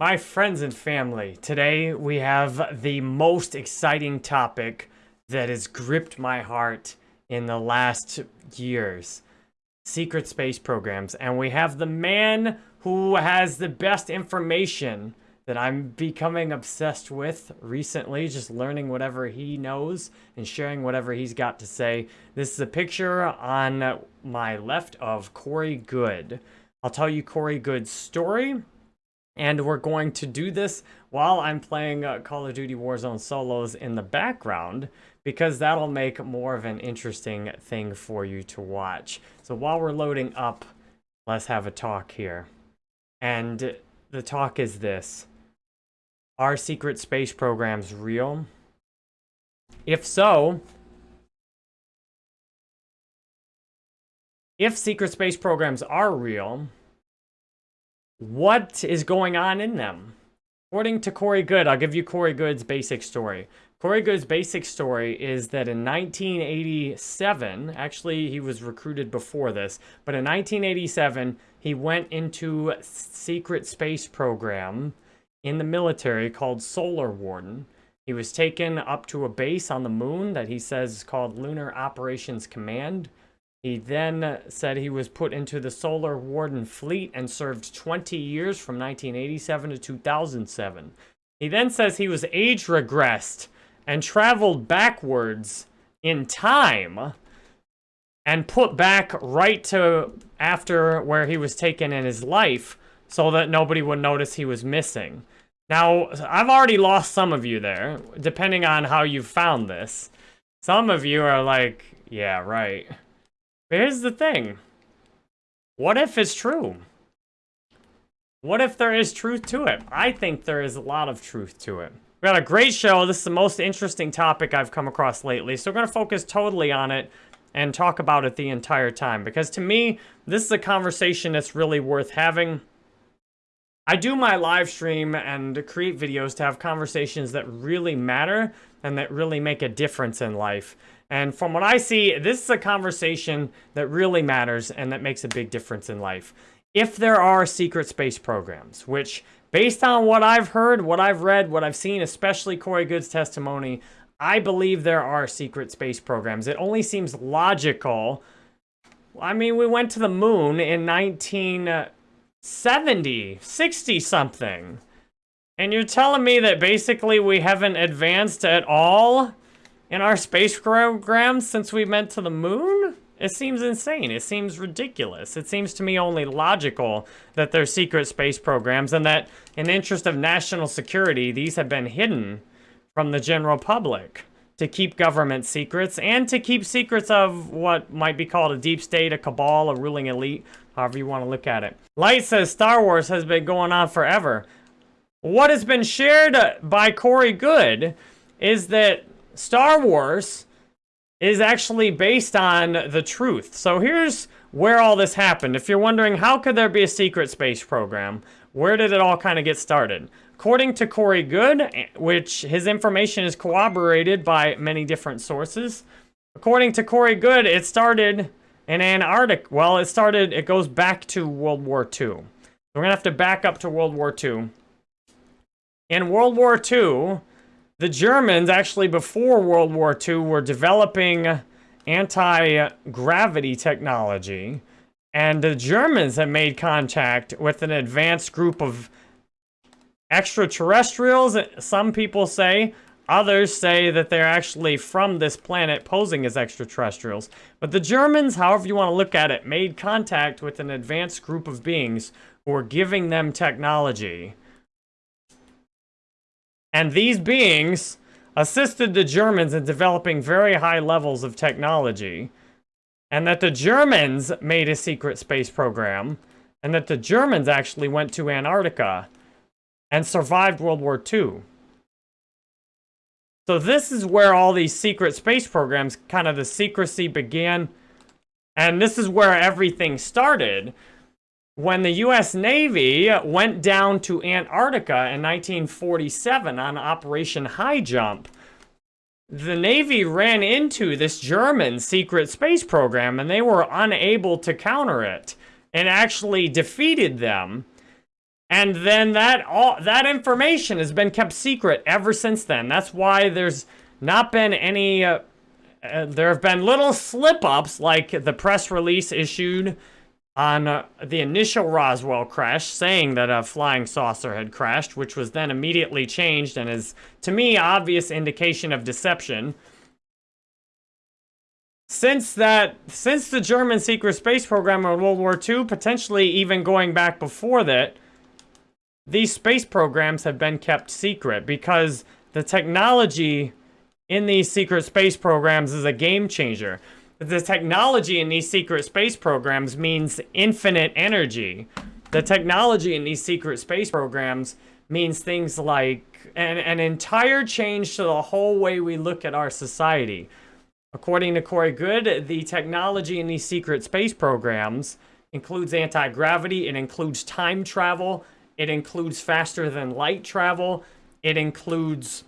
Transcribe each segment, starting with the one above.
My friends and family, today we have the most exciting topic that has gripped my heart in the last years. Secret space programs. And we have the man who has the best information that I'm becoming obsessed with recently, just learning whatever he knows and sharing whatever he's got to say. This is a picture on my left of Corey Goode. I'll tell you Corey Goode's story, and we're going to do this while I'm playing uh, Call of Duty Warzone solos in the background, because that'll make more of an interesting thing for you to watch. So while we're loading up, let's have a talk here. And the talk is this. Are secret space programs real? If so, if secret space programs are real, what is going on in them? According to Corey Goode, I'll give you Corey Goode's basic story. Corey Goode's basic story is that in 1987, actually he was recruited before this, but in 1987, he went into secret space program in the military called Solar Warden. He was taken up to a base on the moon that he says is called Lunar Operations Command. He then said he was put into the Solar Warden fleet and served 20 years from 1987 to 2007. He then says he was age regressed and traveled backwards in time and put back right to after where he was taken in his life so that nobody would notice he was missing. Now, I've already lost some of you there, depending on how you found this. Some of you are like, yeah, right. Here's the thing. What if it's true? What if there is truth to it? I think there is a lot of truth to it. We got a great show. This is the most interesting topic I've come across lately. So we're going to focus totally on it and talk about it the entire time. Because to me, this is a conversation that's really worth having. I do my live stream and create videos to have conversations that really matter and that really make a difference in life. And from what I see, this is a conversation that really matters and that makes a big difference in life. If there are secret space programs, which based on what I've heard, what I've read, what I've seen, especially Corey Goode's testimony, I believe there are secret space programs. It only seems logical. I mean, we went to the moon in 1970, 60 something. And you're telling me that basically we haven't advanced at all in our space program since we went to the moon? It seems insane. It seems ridiculous. It seems to me only logical that they're secret space programs and that in the interest of national security, these have been hidden from the general public to keep government secrets and to keep secrets of what might be called a deep state, a cabal, a ruling elite, however you want to look at it. Light says Star Wars has been going on forever. What has been shared by Corey Goode is that Star Wars is actually based on the truth. So here's where all this happened. If you're wondering, how could there be a secret space program? Where did it all kind of get started? According to Corey Goode, which his information is corroborated by many different sources, according to Corey Goode, it started in Antarctica. Well, it started, it goes back to World War II. We're going to have to back up to World War II. In World War II, the Germans, actually before World War II, were developing anti-gravity technology. And the Germans had made contact with an advanced group of extraterrestrials, some people say. Others say that they're actually from this planet posing as extraterrestrials. But the Germans, however you want to look at it, made contact with an advanced group of beings who were giving them technology and these beings assisted the Germans in developing very high levels of technology. And that the Germans made a secret space program. And that the Germans actually went to Antarctica and survived World War II. So this is where all these secret space programs, kind of the secrecy began. And this is where everything started when the U.S. Navy went down to Antarctica in 1947 on Operation High Jump, the Navy ran into this German secret space program and they were unable to counter it and actually defeated them. And then that all that information has been kept secret ever since then. That's why there's not been any. Uh, uh, there have been little slip-ups, like the press release issued on uh, the initial Roswell crash, saying that a flying saucer had crashed, which was then immediately changed and is, to me, obvious indication of deception. Since that, since the German secret space program in World War II, potentially even going back before that, these space programs have been kept secret because the technology in these secret space programs is a game changer. The technology in these secret space programs means infinite energy. The technology in these secret space programs means things like an, an entire change to the whole way we look at our society. According to Corey Goode, the technology in these secret space programs includes anti-gravity, it includes time travel, it includes faster than light travel, it includes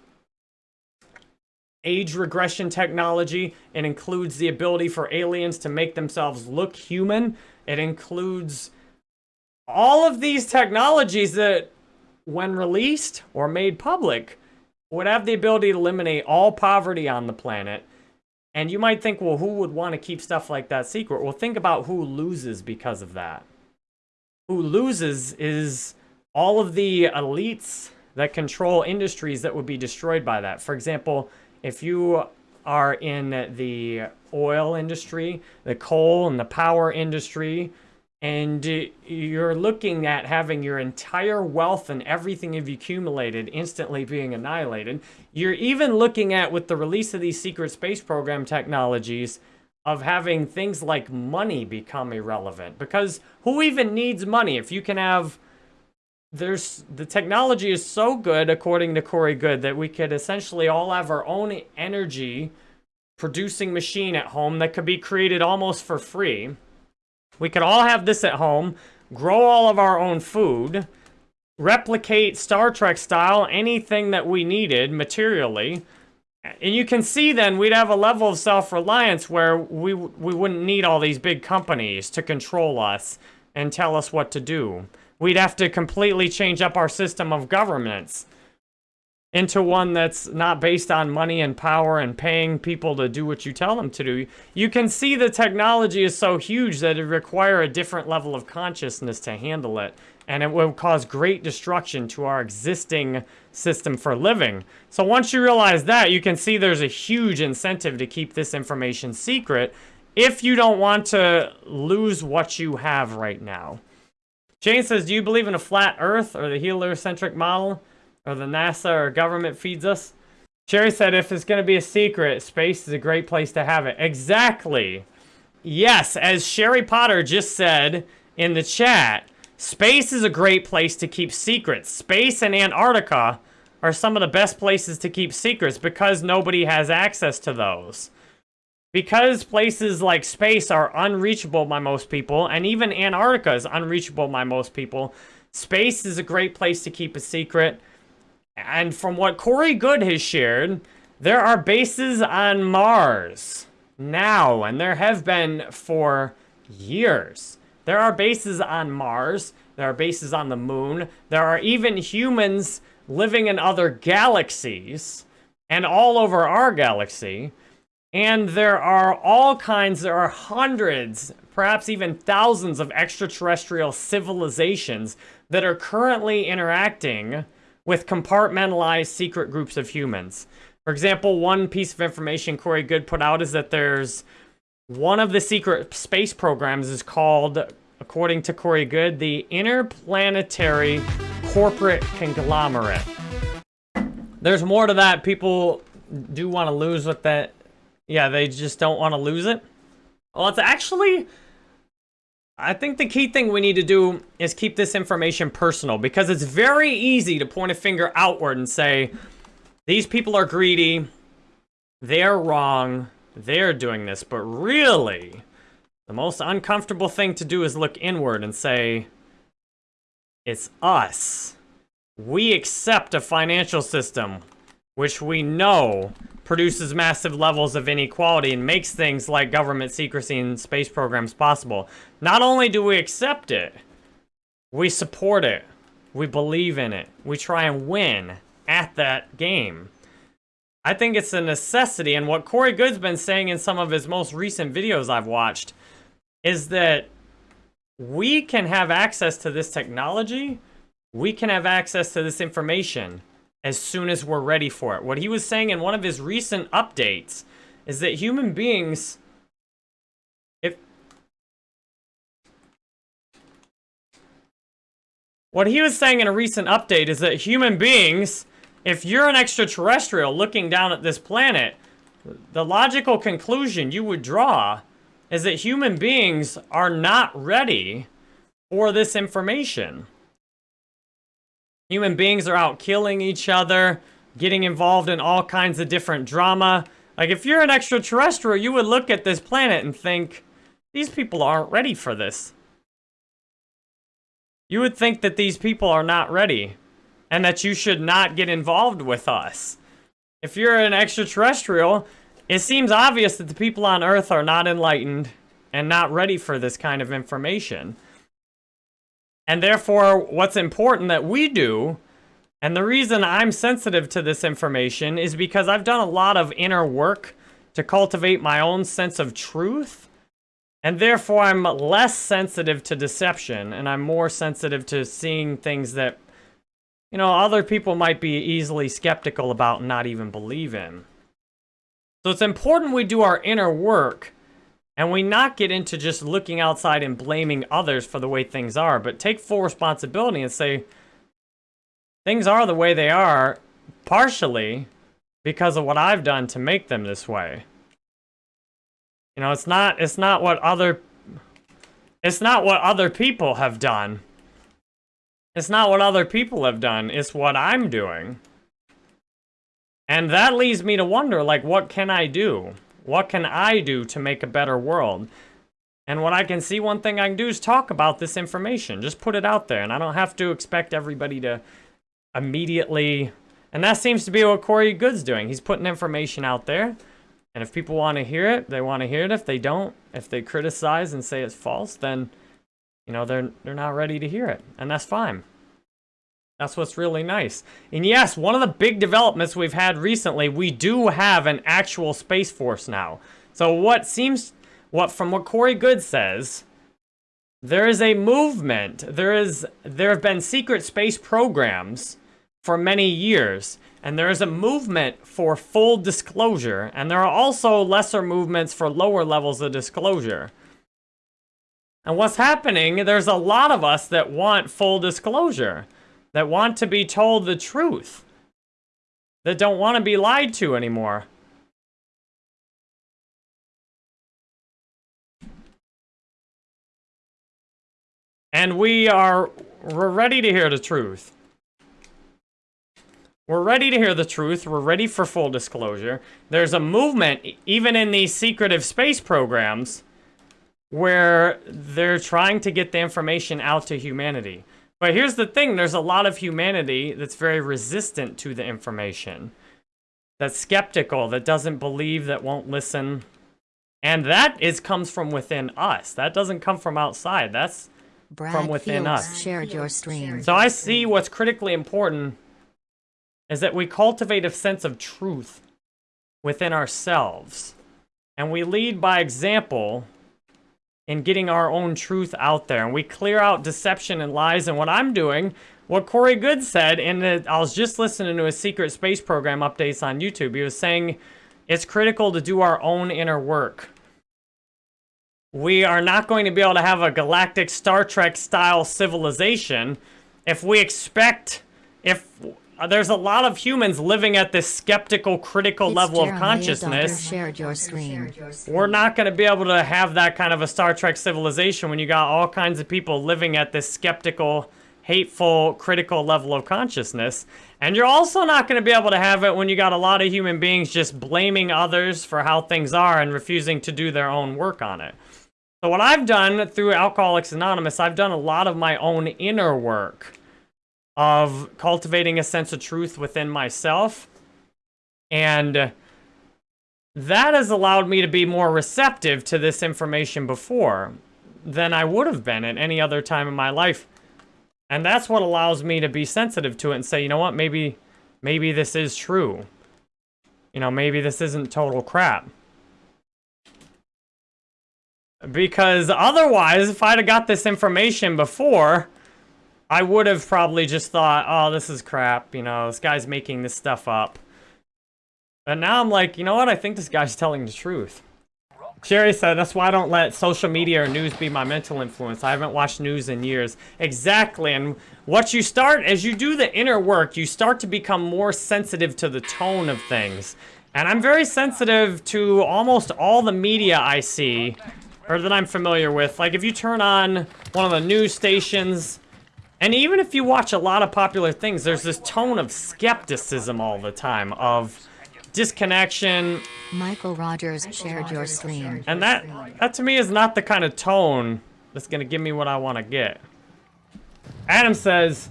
age regression technology, it includes the ability for aliens to make themselves look human, it includes all of these technologies that, when released or made public, would have the ability to eliminate all poverty on the planet and you might think, well, who would want to keep stuff like that secret? Well, think about who loses because of that. Who loses is all of the elites that control industries that would be destroyed by that. For example, if you are in the oil industry, the coal and the power industry, and you're looking at having your entire wealth and everything you've accumulated instantly being annihilated. You're even looking at, with the release of these secret space program technologies, of having things like money become irrelevant. Because who even needs money? If you can have... There's the technology is so good, according to Corey Goode, that we could essentially all have our own energy producing machine at home that could be created almost for free we could all have this at home, grow all of our own food, replicate Star Trek style anything that we needed materially. And you can see then we'd have a level of self-reliance where we, we wouldn't need all these big companies to control us and tell us what to do. We'd have to completely change up our system of governments into one that's not based on money and power and paying people to do what you tell them to do. You can see the technology is so huge that it require a different level of consciousness to handle it. And it will cause great destruction to our existing system for living. So once you realize that, you can see there's a huge incentive to keep this information secret if you don't want to lose what you have right now. Jane says, do you believe in a flat earth or the heliocentric model? or the NASA or government feeds us. Sherry said if it's going to be a secret, space is a great place to have it. Exactly. Yes, as Sherry Potter just said in the chat, space is a great place to keep secrets. Space and Antarctica are some of the best places to keep secrets because nobody has access to those. Because places like space are unreachable by most people, and even Antarctica is unreachable by most people, space is a great place to keep a secret. And from what Corey Goode has shared, there are bases on Mars now, and there have been for years. There are bases on Mars. There are bases on the moon. There are even humans living in other galaxies and all over our galaxy. And there are all kinds, there are hundreds, perhaps even thousands of extraterrestrial civilizations that are currently interacting with compartmentalized secret groups of humans. For example, one piece of information Corey Goode put out is that there's one of the secret space programs is called, according to Corey Goode, the Interplanetary Corporate Conglomerate. There's more to that. People do want to lose with that. Yeah, they just don't want to lose it. Well, it's actually I think the key thing we need to do is keep this information personal because it's very easy to point a finger outward and say, these people are greedy, they're wrong, they're doing this. But really, the most uncomfortable thing to do is look inward and say, it's us. We accept a financial system which we know produces massive levels of inequality and makes things like government secrecy and space programs possible. Not only do we accept it, we support it. We believe in it. We try and win at that game. I think it's a necessity, and what Corey Goode's been saying in some of his most recent videos I've watched is that we can have access to this technology, we can have access to this information as soon as we're ready for it. What he was saying in one of his recent updates is that human beings, if what he was saying in a recent update is that human beings, if you're an extraterrestrial looking down at this planet, the logical conclusion you would draw is that human beings are not ready for this information. Human beings are out killing each other, getting involved in all kinds of different drama. Like, if you're an extraterrestrial, you would look at this planet and think, these people aren't ready for this. You would think that these people are not ready and that you should not get involved with us. If you're an extraterrestrial, it seems obvious that the people on Earth are not enlightened and not ready for this kind of information. And therefore, what's important that we do, and the reason I'm sensitive to this information is because I've done a lot of inner work to cultivate my own sense of truth. And therefore, I'm less sensitive to deception, and I'm more sensitive to seeing things that, you know, other people might be easily skeptical about and not even believe in. So it's important we do our inner work and we not get into just looking outside and blaming others for the way things are, but take full responsibility and say, things are the way they are, partially because of what I've done to make them this way. You know, it's not, it's not what other, it's not what other people have done. It's not what other people have done, it's what I'm doing. And that leads me to wonder, like, what can I do? What can I do to make a better world? And what I can see, one thing I can do is talk about this information. Just put it out there. And I don't have to expect everybody to immediately... And that seems to be what Corey Goode's doing. He's putting information out there. And if people want to hear it, they want to hear it. If they don't, if they criticize and say it's false, then, you know, they're, they're not ready to hear it. And that's fine. That's what's really nice. And yes, one of the big developments we've had recently, we do have an actual Space Force now. So what seems, what from what Corey Goode says, there is a movement. There is, there have been secret space programs for many years. And there is a movement for full disclosure. And there are also lesser movements for lower levels of disclosure. And what's happening, there's a lot of us that want full disclosure that want to be told the truth, that don't want to be lied to anymore. And we are we're ready to hear the truth. We're ready to hear the truth. We're ready for full disclosure. There's a movement, even in these secretive space programs, where they're trying to get the information out to humanity. But here's the thing, there's a lot of humanity that's very resistant to the information. That's skeptical, that doesn't believe, that won't listen. And that is comes from within us. That doesn't come from outside. That's Brad from within Fields us. Shared your stream. So I see what's critically important is that we cultivate a sense of truth within ourselves. And we lead by example in getting our own truth out there. And we clear out deception and lies. And what I'm doing, what Corey Goode said, and I was just listening to his secret space program updates on YouTube. He was saying it's critical to do our own inner work. We are not going to be able to have a galactic Star Trek style civilization if we expect, if Uh, there's a lot of humans living at this skeptical, critical it's level Jeremiah of consciousness. Shared your screen. We're not going to be able to have that kind of a Star Trek civilization when you got all kinds of people living at this skeptical, hateful, critical level of consciousness. And you're also not going to be able to have it when you got a lot of human beings just blaming others for how things are and refusing to do their own work on it. So what I've done through Alcoholics Anonymous, I've done a lot of my own inner work of cultivating a sense of truth within myself. And that has allowed me to be more receptive to this information before than I would have been at any other time in my life. And that's what allows me to be sensitive to it and say, you know what, maybe maybe this is true. You know, maybe this isn't total crap. Because otherwise, if I'd have got this information before, I would have probably just thought, oh, this is crap, you know, this guy's making this stuff up. And now I'm like, you know what, I think this guy's telling the truth. Sherry said, that's why I don't let social media or news be my mental influence. I haven't watched news in years. Exactly, and what you start, as you do the inner work, you start to become more sensitive to the tone of things. And I'm very sensitive to almost all the media I see, or that I'm familiar with. Like, if you turn on one of the news stations, and even if you watch a lot of popular things, there's this tone of skepticism all the time, of disconnection. Michael Rogers shared your stream. And that, that to me is not the kind of tone that's going to give me what I want to get. Adam says,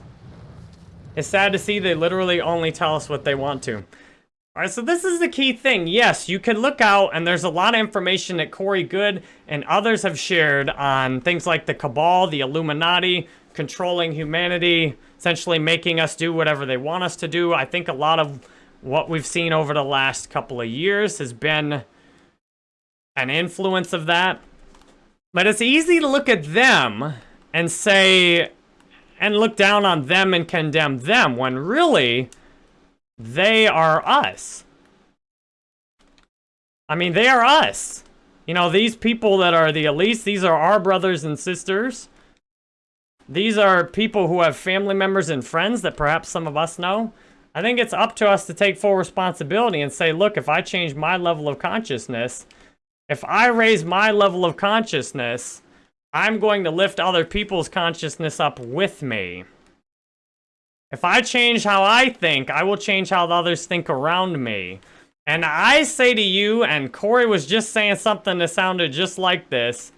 it's sad to see they literally only tell us what they want to. All right, so this is the key thing. Yes, you can look out, and there's a lot of information that Corey Goode and others have shared on things like the Cabal, the Illuminati, controlling humanity, essentially making us do whatever they want us to do. I think a lot of what we've seen over the last couple of years has been an influence of that. But it's easy to look at them and say, and look down on them and condemn them when really they are us. I mean, they are us. You know, these people that are the elites, these are our brothers and sisters. These are people who have family members and friends that perhaps some of us know. I think it's up to us to take full responsibility and say, look, if I change my level of consciousness, if I raise my level of consciousness, I'm going to lift other people's consciousness up with me. If I change how I think, I will change how others think around me. And I say to you, and Corey was just saying something that sounded just like this,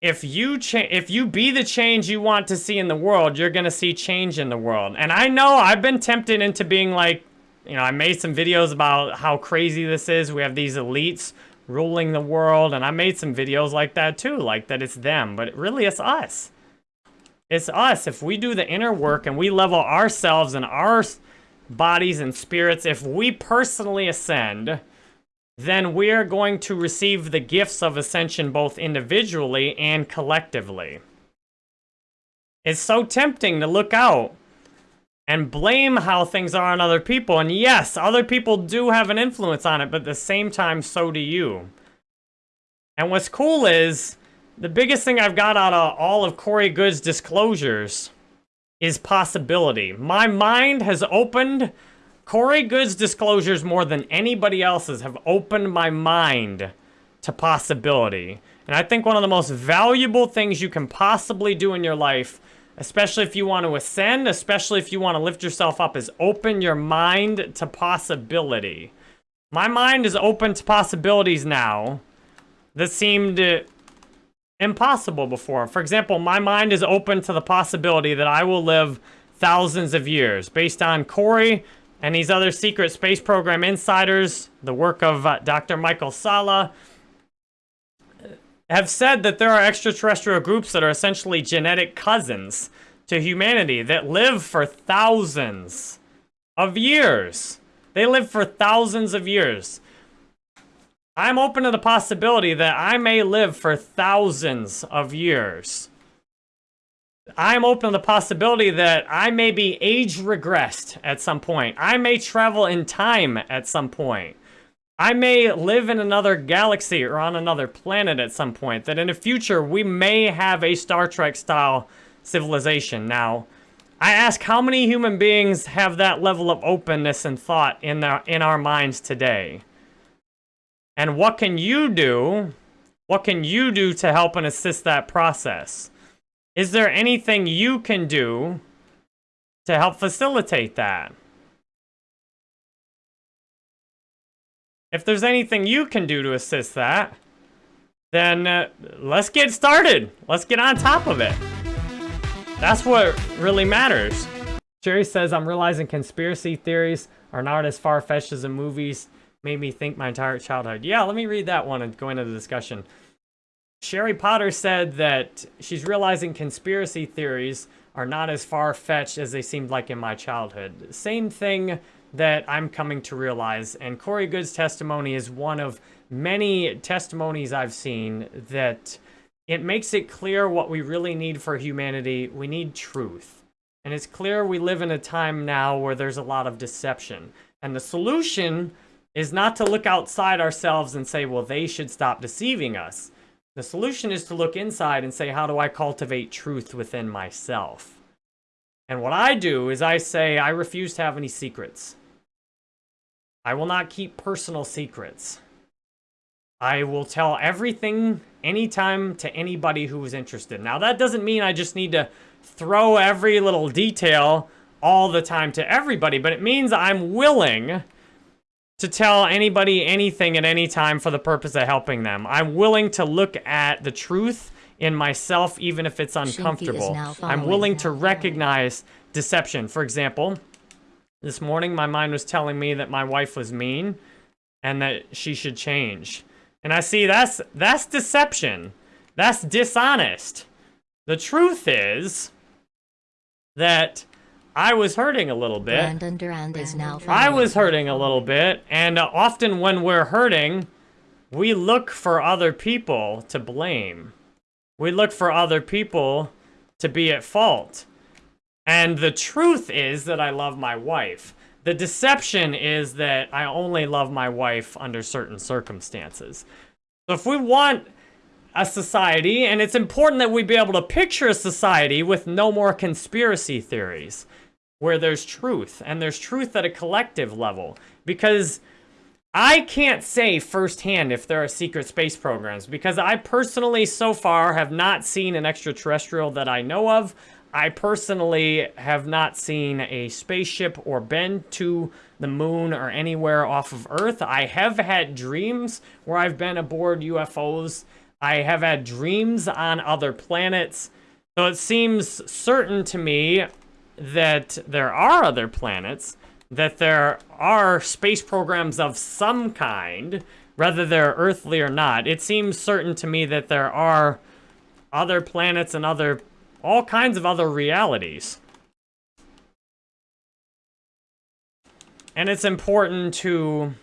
if you if you be the change you want to see in the world, you're going to see change in the world. And I know I've been tempted into being like, you know, I made some videos about how crazy this is. We have these elites ruling the world, and I made some videos like that too, like that it's them, but really it's us. It's us. If we do the inner work and we level ourselves and our bodies and spirits, if we personally ascend, then we're going to receive the gifts of ascension both individually and collectively. It's so tempting to look out and blame how things are on other people. And yes, other people do have an influence on it, but at the same time, so do you. And what's cool is, the biggest thing I've got out of all of Corey Goode's disclosures is possibility. My mind has opened Corey Goode's disclosures more than anybody else's have opened my mind to possibility. And I think one of the most valuable things you can possibly do in your life, especially if you want to ascend, especially if you want to lift yourself up, is open your mind to possibility. My mind is open to possibilities now that seemed impossible before. For example, my mind is open to the possibility that I will live thousands of years based on Corey and these other secret space program insiders, the work of uh, Dr. Michael Salla, have said that there are extraterrestrial groups that are essentially genetic cousins to humanity that live for thousands of years. They live for thousands of years. I'm open to the possibility that I may live for thousands of years. I'm open to the possibility that I may be age regressed at some point. I may travel in time at some point. I may live in another galaxy or on another planet at some point. That in the future, we may have a Star Trek style civilization. Now, I ask how many human beings have that level of openness and thought in, their, in our minds today? And what can you do? What can you do to help and assist that process? Is there anything you can do to help facilitate that? If there's anything you can do to assist that, then uh, let's get started. Let's get on top of it. That's what really matters. Jerry says, I'm realizing conspiracy theories are not as far-fetched as the movies made me think my entire childhood. Yeah, let me read that one and go into the discussion. Sherry Potter said that she's realizing conspiracy theories are not as far-fetched as they seemed like in my childhood. Same thing that I'm coming to realize, and Corey Goode's testimony is one of many testimonies I've seen that it makes it clear what we really need for humanity. We need truth. And it's clear we live in a time now where there's a lot of deception. And the solution is not to look outside ourselves and say, well, they should stop deceiving us. The solution is to look inside and say, how do I cultivate truth within myself? And what I do is I say, I refuse to have any secrets. I will not keep personal secrets. I will tell everything anytime to anybody who is interested. Now, that doesn't mean I just need to throw every little detail all the time to everybody, but it means I'm willing to tell anybody anything at any time for the purpose of helping them. I'm willing to look at the truth in myself, even if it's uncomfortable. I'm willing to recognize deception. For example, this morning my mind was telling me that my wife was mean and that she should change. And I see that's that's deception. That's dishonest. The truth is that I was hurting a little bit. Brandon Durand is now I was hurting a little bit, and uh, often when we're hurting, we look for other people to blame. We look for other people to be at fault. And the truth is that I love my wife. The deception is that I only love my wife under certain circumstances. So if we want a society, and it's important that we be able to picture a society with no more conspiracy theories where there's truth, and there's truth at a collective level. Because I can't say firsthand if there are secret space programs, because I personally, so far, have not seen an extraterrestrial that I know of. I personally have not seen a spaceship or been to the moon or anywhere off of Earth. I have had dreams where I've been aboard UFOs. I have had dreams on other planets. So it seems certain to me that there are other planets, that there are space programs of some kind, whether they're earthly or not. It seems certain to me that there are other planets and other, all kinds of other realities. And it's important to,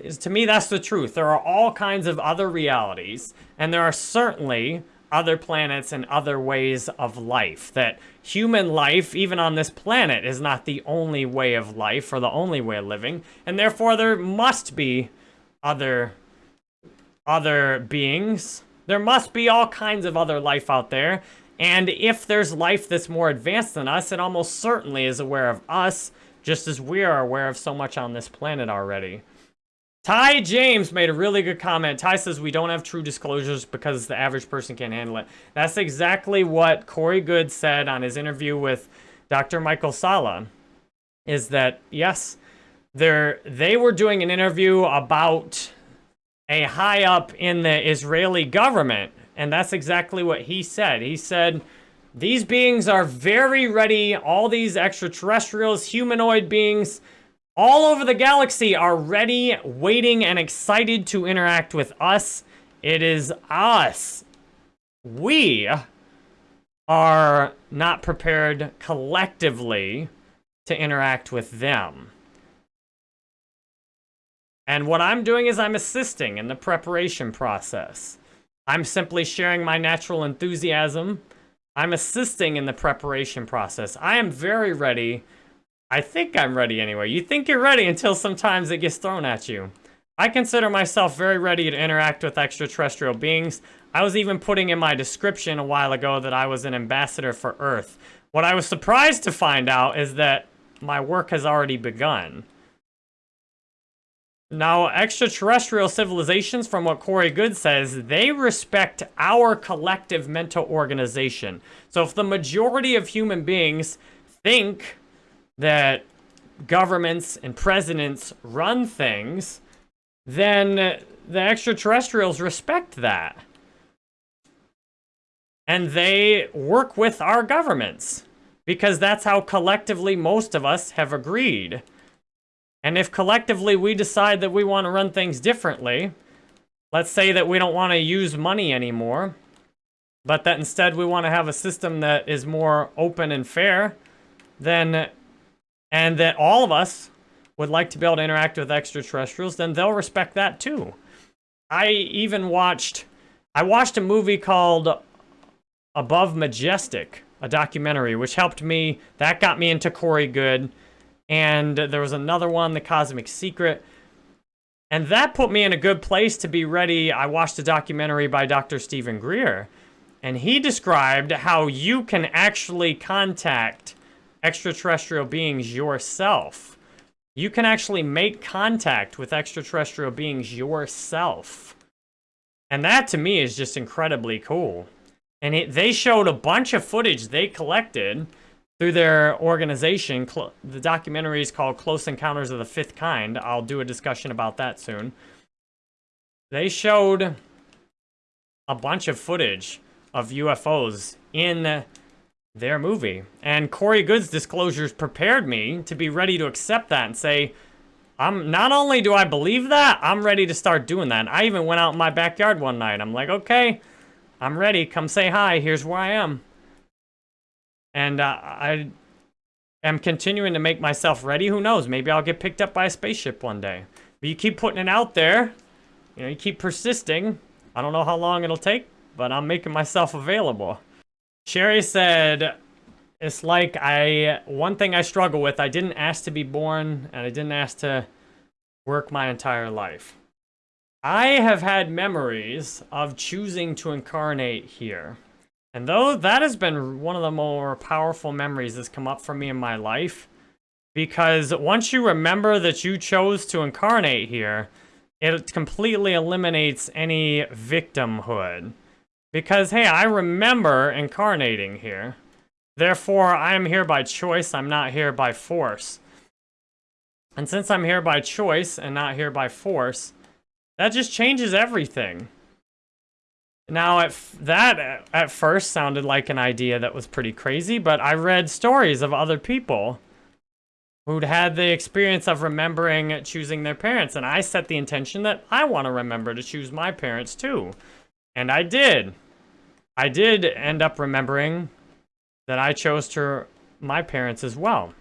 is to me, that's the truth. There are all kinds of other realities, and there are certainly other planets and other ways of life. That human life, even on this planet, is not the only way of life or the only way of living. And therefore, there must be other, other beings. There must be all kinds of other life out there. And if there's life that's more advanced than us, it almost certainly is aware of us, just as we are aware of so much on this planet already. Ty James made a really good comment. Ty says we don't have true disclosures because the average person can't handle it. That's exactly what Corey Goode said on his interview with Dr. Michael Salla Is that, yes, they were doing an interview about a high up in the Israeli government. And that's exactly what he said. He said, these beings are very ready, all these extraterrestrials, humanoid beings, all over the galaxy are ready, waiting, and excited to interact with us. It is us. We are not prepared collectively to interact with them. And what I'm doing is I'm assisting in the preparation process. I'm simply sharing my natural enthusiasm. I'm assisting in the preparation process. I am very ready I think I'm ready anyway. You think you're ready until sometimes it gets thrown at you. I consider myself very ready to interact with extraterrestrial beings. I was even putting in my description a while ago that I was an ambassador for Earth. What I was surprised to find out is that my work has already begun. Now, extraterrestrial civilizations, from what Corey Goode says, they respect our collective mental organization. So if the majority of human beings think that governments and presidents run things, then the extraterrestrials respect that. And they work with our governments because that's how collectively most of us have agreed. And if collectively we decide that we want to run things differently, let's say that we don't want to use money anymore, but that instead we want to have a system that is more open and fair, then, and that all of us would like to be able to interact with extraterrestrials, then they'll respect that too. I even watched, I watched a movie called Above Majestic, a documentary, which helped me, that got me into Corey Goode. and there was another one, The Cosmic Secret, and that put me in a good place to be ready. I watched a documentary by Dr. Stephen Greer, and he described how you can actually contact extraterrestrial beings yourself. You can actually make contact with extraterrestrial beings yourself. And that to me is just incredibly cool. And it, they showed a bunch of footage they collected through their organization. The documentary is called Close Encounters of the Fifth Kind. I'll do a discussion about that soon. They showed a bunch of footage of UFOs in their movie. And Corey Goode's disclosures prepared me to be ready to accept that and say, I'm not only do I believe that, I'm ready to start doing that. And I even went out in my backyard one night. I'm like, okay, I'm ready. Come say hi. Here's where I am. And uh, I am continuing to make myself ready. Who knows? Maybe I'll get picked up by a spaceship one day. But you keep putting it out there. You know, you keep persisting. I don't know how long it'll take, but I'm making myself available. Sherry said, it's like I, one thing I struggle with, I didn't ask to be born and I didn't ask to work my entire life. I have had memories of choosing to incarnate here. And though that has been one of the more powerful memories that's come up for me in my life, because once you remember that you chose to incarnate here, it completely eliminates any victimhood. Because, hey, I remember incarnating here. Therefore, I am here by choice, I'm not here by force. And since I'm here by choice and not here by force, that just changes everything. Now, at that uh, at first sounded like an idea that was pretty crazy, but I read stories of other people who'd had the experience of remembering choosing their parents, and I set the intention that I want to remember to choose my parents too. And I did. I did end up remembering that I chose to my parents as well.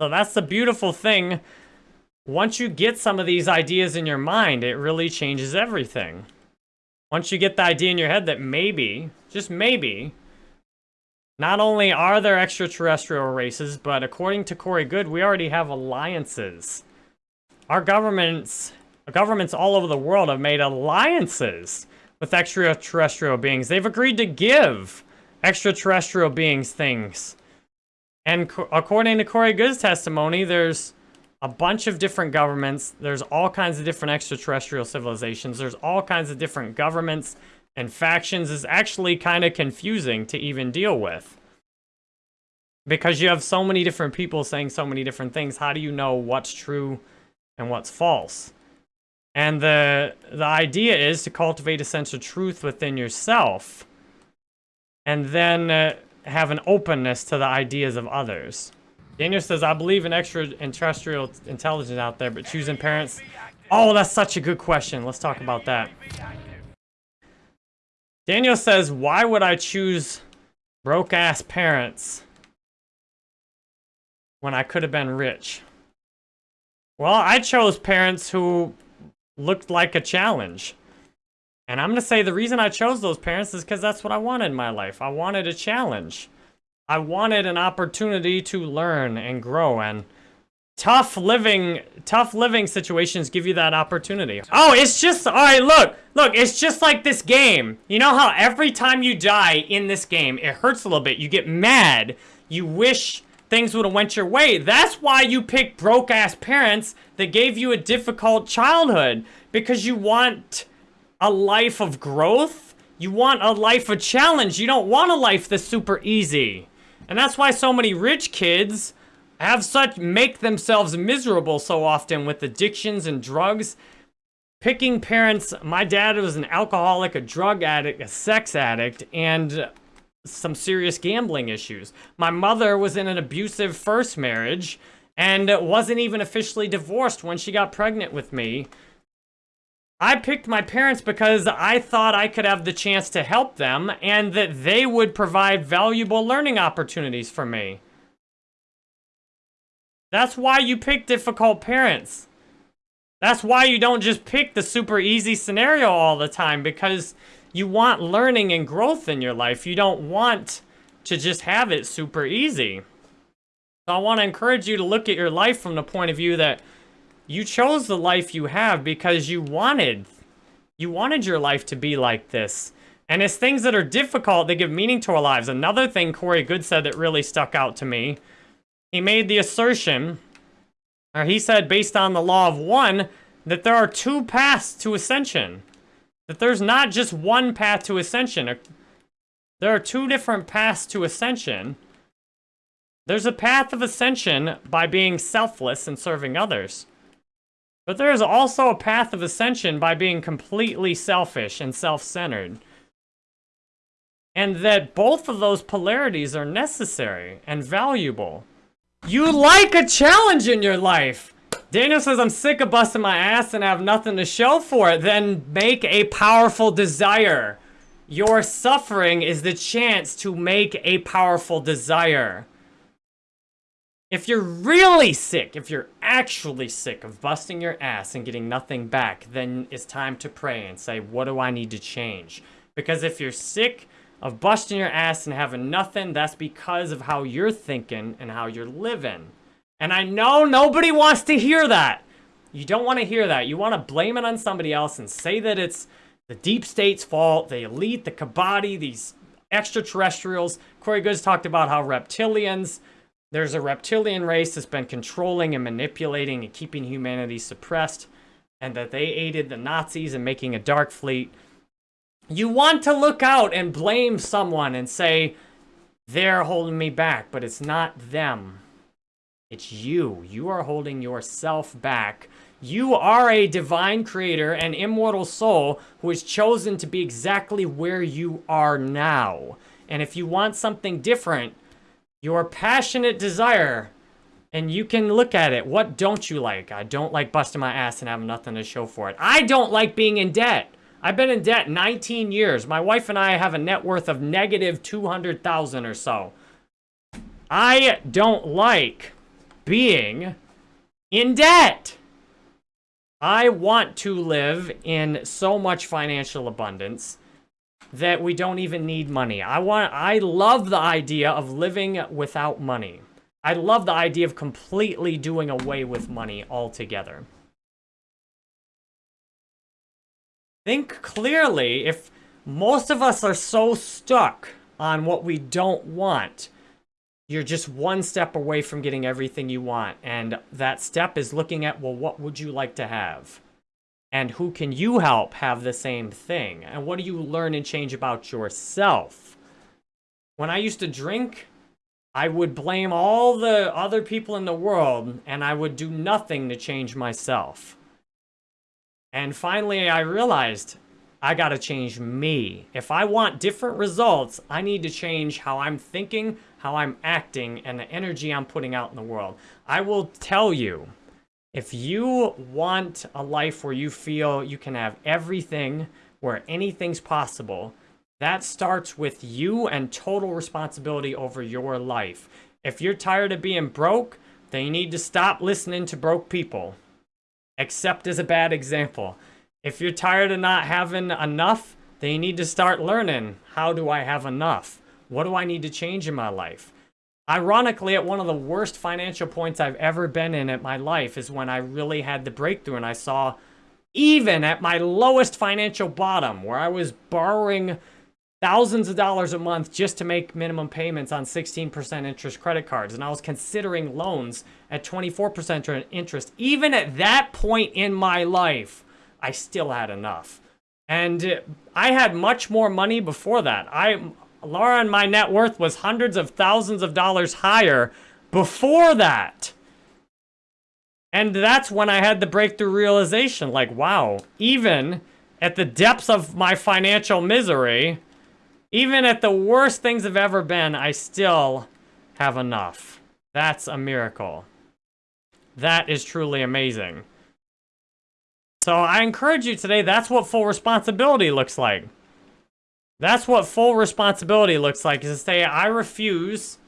So that's the beautiful thing. Once you get some of these ideas in your mind, it really changes everything. Once you get the idea in your head that maybe, just maybe, not only are there extraterrestrial races, but according to Corey Goode, we already have alliances. Our governments, governments all over the world have made alliances with extraterrestrial beings. They've agreed to give extraterrestrial beings things. And according to Corey Goode's testimony, there's a bunch of different governments. There's all kinds of different extraterrestrial civilizations. There's all kinds of different governments and factions is actually kind of confusing to even deal with. Because you have so many different people saying so many different things. How do you know what's true and what's false? And the, the idea is to cultivate a sense of truth within yourself and then uh, have an openness to the ideas of others. Daniel says, I believe in extraterrestrial intelligence out there, but choosing parents... Oh, that's such a good question. Let's talk about that. Daniel says, why would I choose broke-ass parents when I could have been rich? Well, I chose parents who looked like a challenge. And I'm going to say the reason I chose those parents is because that's what I wanted in my life. I wanted a challenge. I wanted an opportunity to learn and grow and tough living tough living situations give you that opportunity. Oh, it's just all right, look. Look, it's just like this game. You know how every time you die in this game, it hurts a little bit. You get mad. You wish things would have went your way. That's why you pick broke-ass parents that gave you a difficult childhood. Because you want a life of growth. You want a life of challenge. You don't want a life that's super easy. And that's why so many rich kids have such, make themselves miserable so often with addictions and drugs. Picking parents, my dad was an alcoholic, a drug addict, a sex addict, and some serious gambling issues. My mother was in an abusive first marriage and wasn't even officially divorced when she got pregnant with me. I picked my parents because I thought I could have the chance to help them and that they would provide valuable learning opportunities for me. That's why you pick difficult parents. That's why you don't just pick the super easy scenario all the time because you want learning and growth in your life. You don't want to just have it super easy. So I want to encourage you to look at your life from the point of view that you chose the life you have because you wanted you wanted your life to be like this. And it's things that are difficult that give meaning to our lives. Another thing Corey Goode said that really stuck out to me, he made the assertion, or he said based on the law of one, that there are two paths to ascension. That there's not just one path to ascension. There are two different paths to ascension. There's a path of ascension by being selfless and serving others. But there is also a path of ascension by being completely selfish and self-centered. And that both of those polarities are necessary and valuable. You like a challenge in your life. Daniel says, I'm sick of busting my ass and have nothing to show for it. Then make a powerful desire. Your suffering is the chance to make a powerful desire. If you're really sick, if you're actually sick of busting your ass and getting nothing back, then it's time to pray and say, what do I need to change? Because if you're sick of busting your ass and having nothing, that's because of how you're thinking and how you're living. And I know nobody wants to hear that. You don't want to hear that. You want to blame it on somebody else and say that it's the deep state's fault, the elite, the Kabaddi, these extraterrestrials. Corey Goode's talked about how reptilians there's a reptilian race that's been controlling and manipulating and keeping humanity suppressed, and that they aided the Nazis in making a dark fleet. You want to look out and blame someone and say, they're holding me back, but it's not them. It's you. You are holding yourself back. You are a divine creator an immortal soul who has chosen to be exactly where you are now. And if you want something different, your passionate desire and you can look at it. What don't you like? I don't like busting my ass and having nothing to show for it. I don't like being in debt. I've been in debt 19 years. My wife and I have a net worth of negative 200,000 or so. I don't like being in debt. I want to live in so much financial abundance that we don't even need money. I want I love the idea of living without money. I love the idea of completely doing away with money altogether. Think clearly if most of us are so stuck on what we don't want, you're just one step away from getting everything you want. And that step is looking at, well, what would you like to have? And who can you help have the same thing? And what do you learn and change about yourself? When I used to drink, I would blame all the other people in the world and I would do nothing to change myself. And finally, I realized I got to change me. If I want different results, I need to change how I'm thinking, how I'm acting, and the energy I'm putting out in the world. I will tell you, if you want a life where you feel you can have everything, where anything's possible, that starts with you and total responsibility over your life. If you're tired of being broke, then you need to stop listening to broke people. Accept as a bad example. If you're tired of not having enough, then you need to start learning, how do I have enough? What do I need to change in my life? Ironically, at one of the worst financial points I've ever been in at my life is when I really had the breakthrough and I saw even at my lowest financial bottom where I was borrowing thousands of dollars a month just to make minimum payments on 16% interest credit cards. And I was considering loans at 24% interest. Even at that point in my life, I still had enough. And I had much more money before that. I Laura and my net worth was hundreds of thousands of dollars higher before that. And that's when I had the breakthrough realization, like, wow, even at the depths of my financial misery, even at the worst things have ever been, I still have enough. That's a miracle. That is truly amazing. So I encourage you today, that's what full responsibility looks like. That's what full responsibility looks like, is to say, I refuse,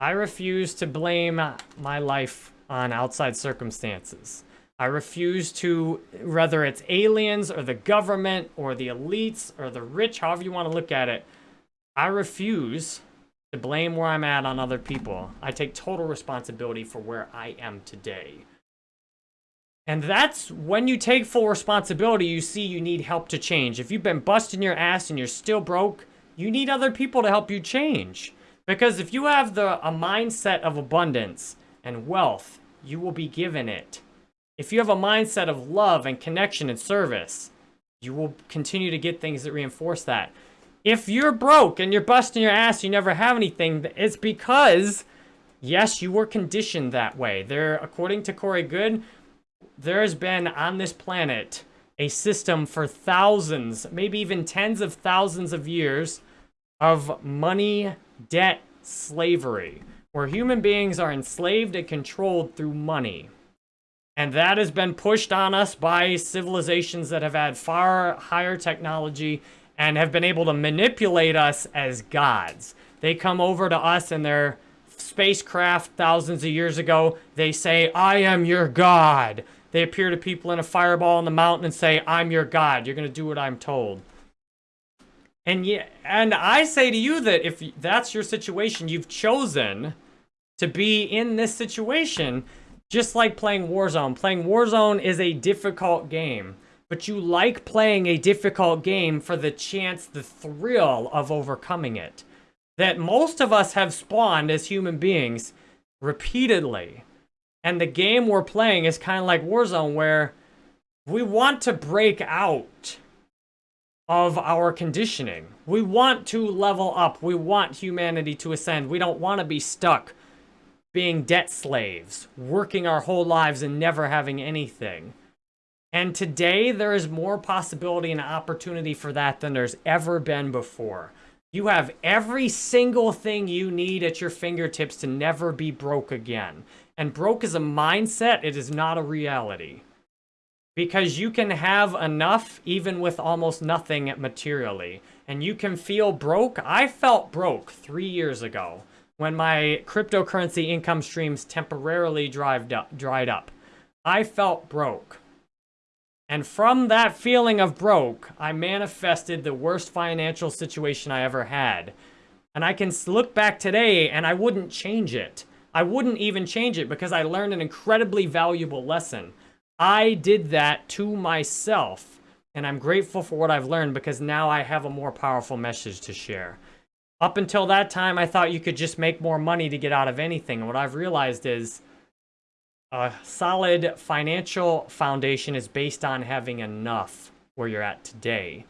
I refuse to blame my life on outside circumstances. I refuse to, whether it's aliens or the government or the elites or the rich, however you want to look at it, I refuse to blame where I'm at on other people. I take total responsibility for where I am today. And that's when you take full responsibility, you see you need help to change. If you've been busting your ass and you're still broke, you need other people to help you change. Because if you have the a mindset of abundance and wealth, you will be given it. If you have a mindset of love and connection and service, you will continue to get things that reinforce that. If you're broke and you're busting your ass, you never have anything, it's because, yes, you were conditioned that way. There, according to Corey Goode, there has been on this planet a system for thousands, maybe even tens of thousands of years of money, debt, slavery, where human beings are enslaved and controlled through money. And that has been pushed on us by civilizations that have had far higher technology and have been able to manipulate us as gods. They come over to us in their spacecraft thousands of years ago. They say, I am your God. They appear to people in a fireball on the mountain and say, I'm your God. You're going to do what I'm told. And yeah, and I say to you that if that's your situation, you've chosen to be in this situation, just like playing Warzone. Playing Warzone is a difficult game but you like playing a difficult game for the chance, the thrill of overcoming it. That most of us have spawned as human beings repeatedly. And the game we're playing is kind of like Warzone where we want to break out of our conditioning. We want to level up. We want humanity to ascend. We don't want to be stuck being debt slaves, working our whole lives and never having anything. And today, there is more possibility and opportunity for that than there's ever been before. You have every single thing you need at your fingertips to never be broke again. And broke is a mindset, it is not a reality. Because you can have enough even with almost nothing materially. And you can feel broke. I felt broke three years ago when my cryptocurrency income streams temporarily dried up. Dried up. I felt broke. And from that feeling of broke, I manifested the worst financial situation I ever had. And I can look back today and I wouldn't change it. I wouldn't even change it because I learned an incredibly valuable lesson. I did that to myself. And I'm grateful for what I've learned because now I have a more powerful message to share. Up until that time, I thought you could just make more money to get out of anything. And what I've realized is a solid financial foundation is based on having enough where you're at today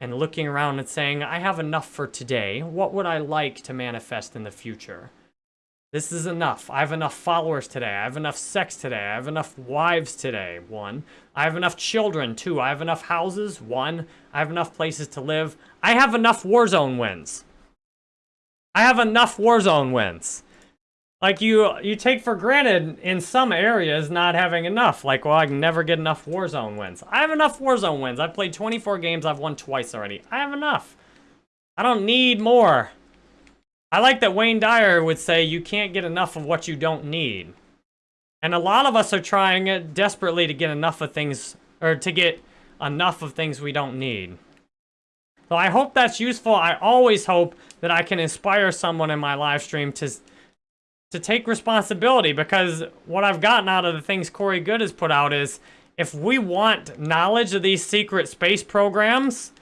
and looking around and saying, I have enough for today. What would I like to manifest in the future? This is enough. I have enough followers today. I have enough sex today. I have enough wives today. One. I have enough children. Two. I have enough houses. One. I have enough places to live. I have enough Warzone wins. I have enough Warzone wins like you you take for granted in some areas not having enough. Like, well, I can never get enough Warzone wins. I have enough Warzone wins. I've played 24 games. I've won twice already. I have enough. I don't need more. I like that Wayne Dyer would say you can't get enough of what you don't need. And a lot of us are trying desperately to get enough of things, or to get enough of things we don't need. So I hope that's useful. I always hope that I can inspire someone in my live stream to to take responsibility because what I've gotten out of the things Corey Goode has put out is if we want knowledge of these secret space programs,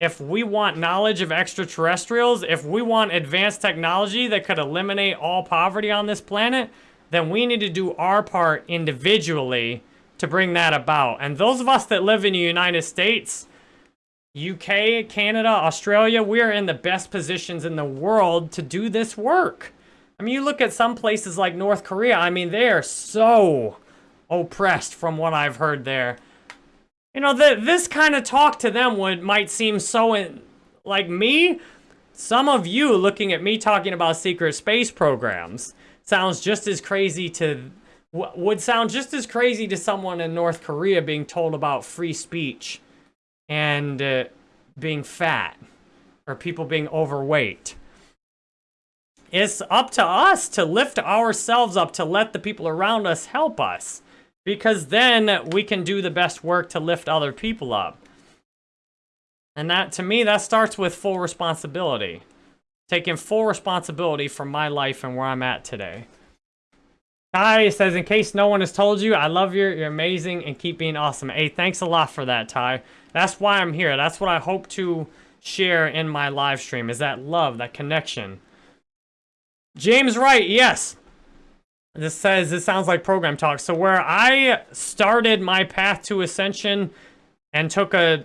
if we want knowledge of extraterrestrials, if we want advanced technology that could eliminate all poverty on this planet, then we need to do our part individually to bring that about. And those of us that live in the United States, UK, Canada, Australia, we're in the best positions in the world to do this work. I mean, you look at some places like North Korea, I mean, they are so oppressed from what I've heard there. You know, the, this kind of talk to them would might seem so, in, like me, some of you looking at me talking about secret space programs sounds just as crazy to would sound just as crazy to someone in North Korea being told about free speech and uh, being fat or people being overweight. It's up to us to lift ourselves up, to let the people around us help us. Because then we can do the best work to lift other people up. And that, to me, that starts with full responsibility. Taking full responsibility for my life and where I'm at today. Ty says, in case no one has told you, I love you, you're amazing, and keep being awesome. Hey, thanks a lot for that, Ty. That's why I'm here. That's what I hope to share in my live stream, is that love, that connection. James Wright, yes. This says, this sounds like program talk. So where I started my path to ascension and took a,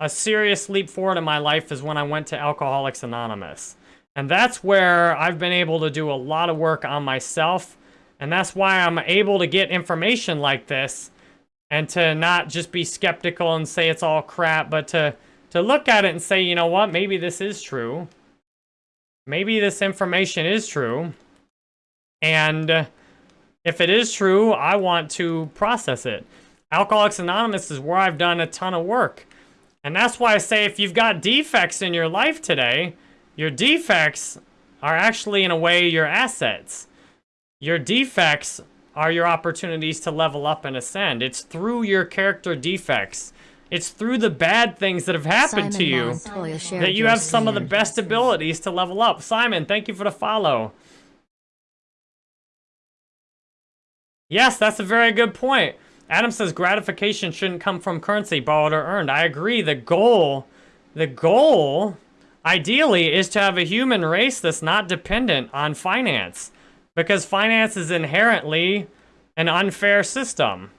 a serious leap forward in my life is when I went to Alcoholics Anonymous. And that's where I've been able to do a lot of work on myself and that's why I'm able to get information like this and to not just be skeptical and say it's all crap, but to, to look at it and say, you know what, maybe this is true. Maybe this information is true. And if it is true, I want to process it. Alcoholics Anonymous is where I've done a ton of work. And that's why I say if you've got defects in your life today, your defects are actually, in a way, your assets. Your defects are your opportunities to level up and ascend. It's through your character defects. It's through the bad things that have happened Simon to you that you have some of the best abilities to level up. Simon, thank you for the follow. Yes, that's a very good point. Adam says gratification shouldn't come from currency, borrowed or earned. I agree. The goal, the goal, ideally, is to have a human race that's not dependent on finance. Because finance is inherently an unfair system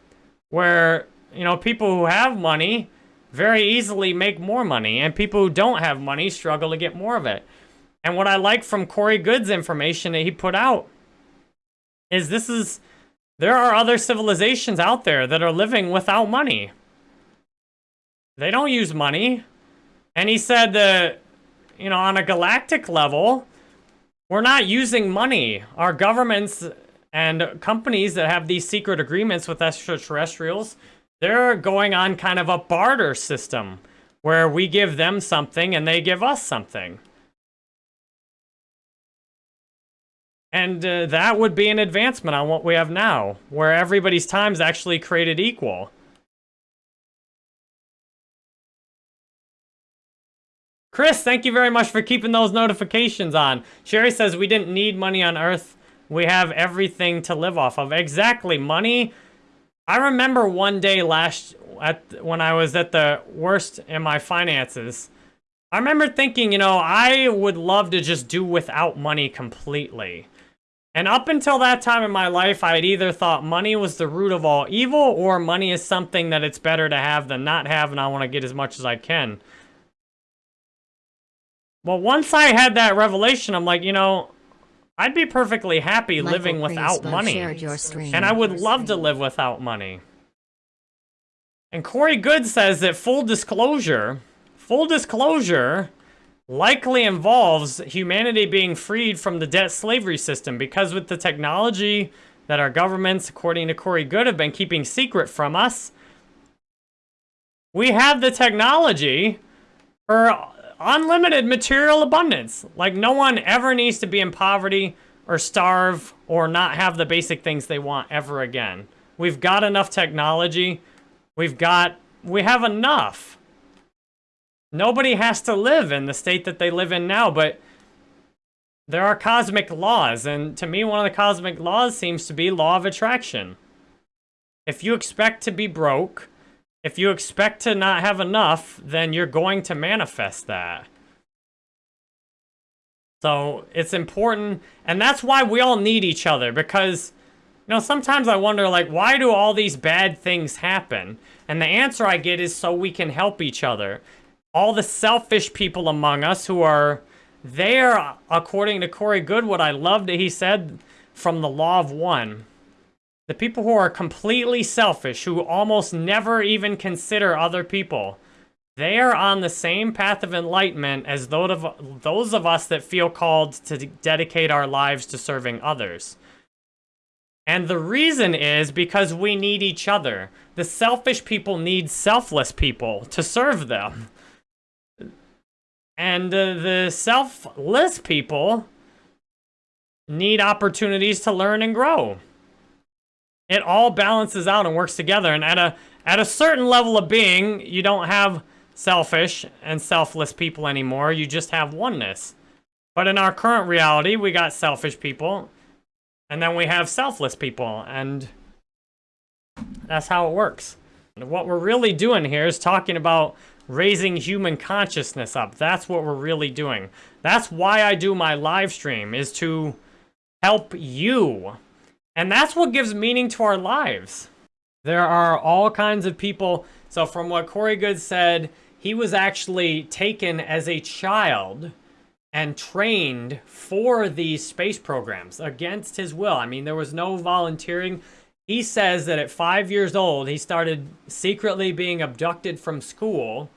where, you know, people who have money very easily make more money and people who don't have money struggle to get more of it. And what I like from Corey Goode's information that he put out is this is, there are other civilizations out there that are living without money. They don't use money. And he said that, you know, on a galactic level, we're not using money. Our governments and companies that have these secret agreements with extraterrestrials, they're going on kind of a barter system where we give them something and they give us something. And uh, that would be an advancement on what we have now, where everybody's time is actually created equal. Chris, thank you very much for keeping those notifications on. Sherry says we didn't need money on Earth. We have everything to live off of. Exactly, money. I remember one day last, at when I was at the worst in my finances, I remember thinking, you know, I would love to just do without money completely. And up until that time in my life, I had either thought money was the root of all evil or money is something that it's better to have than not have and I want to get as much as I can. Well, once I had that revelation, I'm like, you know, I'd be perfectly happy Michael living without money. And I would love to live without money. And Corey Goode says that full disclosure, full disclosure likely involves humanity being freed from the debt slavery system because with the technology that our governments, according to Corey Goode, have been keeping secret from us, we have the technology for unlimited material abundance. Like no one ever needs to be in poverty or starve or not have the basic things they want ever again. We've got enough technology. We've got, we have enough. Nobody has to live in the state that they live in now, but there are cosmic laws. And to me, one of the cosmic laws seems to be law of attraction. If you expect to be broke, if you expect to not have enough, then you're going to manifest that. So it's important, and that's why we all need each other, because, you know, sometimes I wonder, like, why do all these bad things happen? And the answer I get is so we can help each other. All the selfish people among us who are there, according to Corey Goodwood, I loved that he said from the law of one. The people who are completely selfish, who almost never even consider other people, they are on the same path of enlightenment as those of us that feel called to dedicate our lives to serving others. And the reason is because we need each other. The selfish people need selfless people to serve them. And uh, the selfless people need opportunities to learn and grow. It all balances out and works together. And at a at a certain level of being, you don't have selfish and selfless people anymore. You just have oneness. But in our current reality, we got selfish people, and then we have selfless people, and that's how it works. What we're really doing here is talking about raising human consciousness up. That's what we're really doing. That's why I do my live stream, is to help you. And that's what gives meaning to our lives. There are all kinds of people. So from what Corey Goode said, he was actually taken as a child and trained for these space programs against his will. I mean, there was no volunteering. He says that at five years old, he started secretly being abducted from school,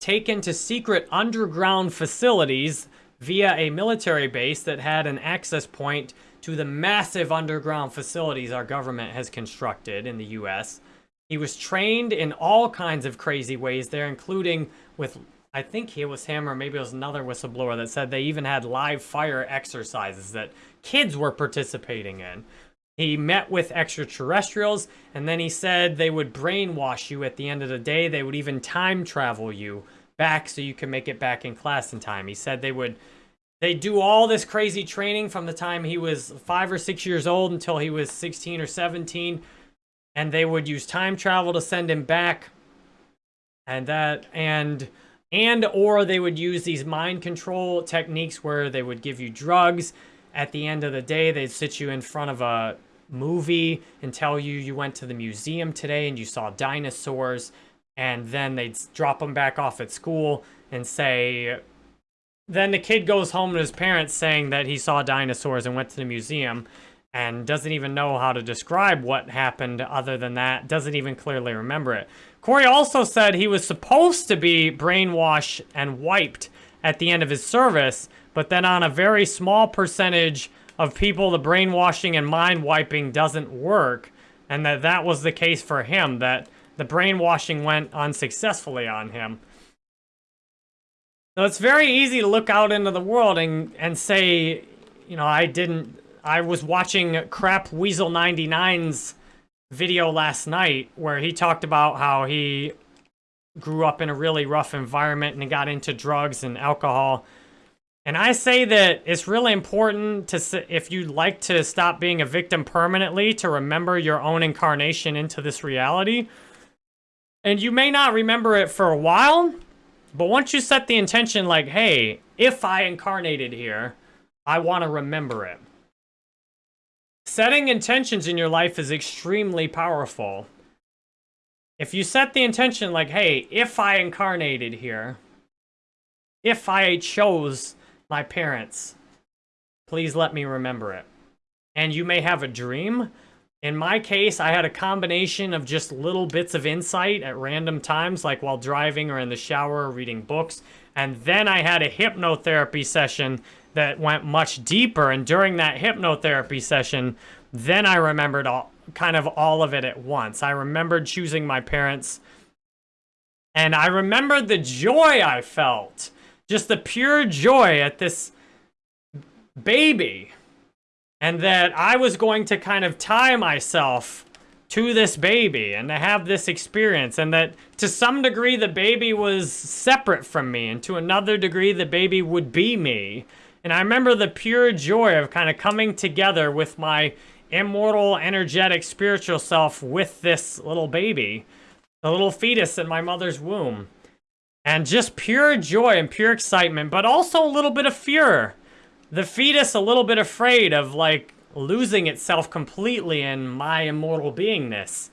taken to secret underground facilities via a military base that had an access point to the massive underground facilities our government has constructed in the U.S. He was trained in all kinds of crazy ways there, including with, I think it was him or maybe it was another whistleblower that said they even had live fire exercises that kids were participating in. He met with extraterrestrials, and then he said they would brainwash you at the end of the day. They would even time travel you back so you can make it back in class in time. He said they would they do all this crazy training from the time he was five or six years old until he was 16 or 17. And they would use time travel to send him back. And that, and, and, or they would use these mind control techniques where they would give you drugs. At the end of the day, they'd sit you in front of a movie and tell you you went to the museum today and you saw dinosaurs. And then they'd drop them back off at school and say, then the kid goes home to his parents saying that he saw dinosaurs and went to the museum and doesn't even know how to describe what happened other than that, doesn't even clearly remember it. Corey also said he was supposed to be brainwashed and wiped at the end of his service, but then on a very small percentage of people, the brainwashing and mind wiping doesn't work, and that that was the case for him, that the brainwashing went unsuccessfully on him. So it's very easy to look out into the world and, and say, you know, I didn't, I was watching Crap Weasel 99's video last night where he talked about how he grew up in a really rough environment and he got into drugs and alcohol. And I say that it's really important to, if you'd like to stop being a victim permanently, to remember your own incarnation into this reality. And you may not remember it for a while, but once you set the intention like, hey, if I incarnated here, I want to remember it. Setting intentions in your life is extremely powerful. If you set the intention like, hey, if I incarnated here, if I chose my parents, please let me remember it. And you may have a dream in my case, I had a combination of just little bits of insight at random times, like while driving or in the shower or reading books. And then I had a hypnotherapy session that went much deeper. And during that hypnotherapy session, then I remembered all, kind of all of it at once. I remembered choosing my parents. And I remembered the joy I felt. Just the pure joy at this baby and that I was going to kind of tie myself to this baby and to have this experience and that to some degree the baby was separate from me and to another degree the baby would be me. And I remember the pure joy of kind of coming together with my immortal, energetic, spiritual self with this little baby, the little fetus in my mother's womb. And just pure joy and pure excitement, but also a little bit of fear the fetus a little bit afraid of like losing itself completely in my immortal beingness.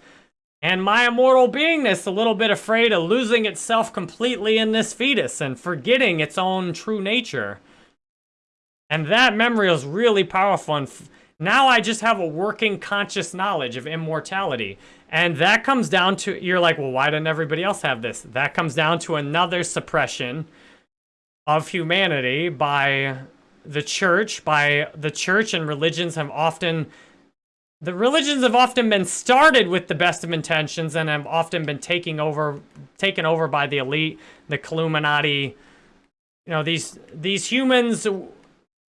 And my immortal beingness a little bit afraid of losing itself completely in this fetus and forgetting its own true nature. And that memory is really powerful. And now I just have a working conscious knowledge of immortality. And that comes down to, you're like, well, why didn't everybody else have this? That comes down to another suppression of humanity by the church, by the church and religions have often the religions have often been started with the best of intentions and have often been taking over, taken over by the elite, the Illuminati. You know, these these humans,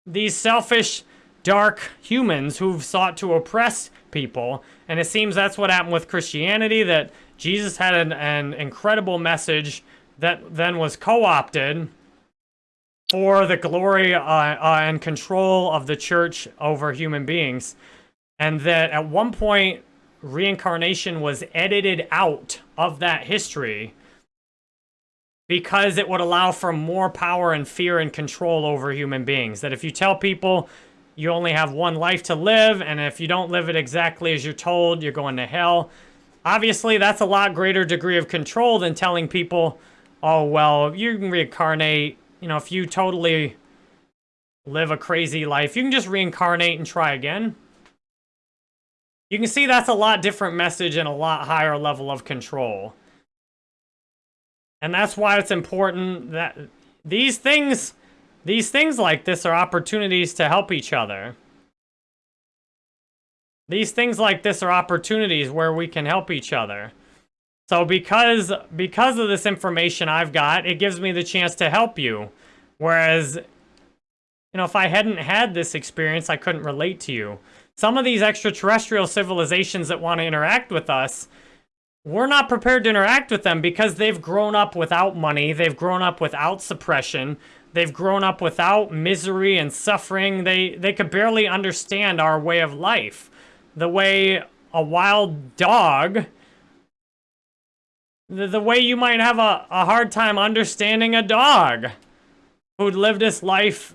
these selfish, dark humans who've sought to oppress people. And it seems that's what happened with Christianity, that Jesus had an, an incredible message that then was co-opted for the glory uh, uh, and control of the church over human beings. And that at one point, reincarnation was edited out of that history because it would allow for more power and fear and control over human beings. That if you tell people you only have one life to live, and if you don't live it exactly as you're told, you're going to hell. Obviously, that's a lot greater degree of control than telling people, oh, well, you can reincarnate you know, if you totally live a crazy life, you can just reincarnate and try again. You can see that's a lot different message and a lot higher level of control. And that's why it's important that these things, these things like this are opportunities to help each other. These things like this are opportunities where we can help each other. So because, because of this information I've got, it gives me the chance to help you. Whereas, you know, if I hadn't had this experience, I couldn't relate to you. Some of these extraterrestrial civilizations that want to interact with us, we're not prepared to interact with them because they've grown up without money. They've grown up without suppression. They've grown up without misery and suffering. They, they could barely understand our way of life. The way a wild dog the, the way you might have a, a hard time understanding a dog who'd lived his life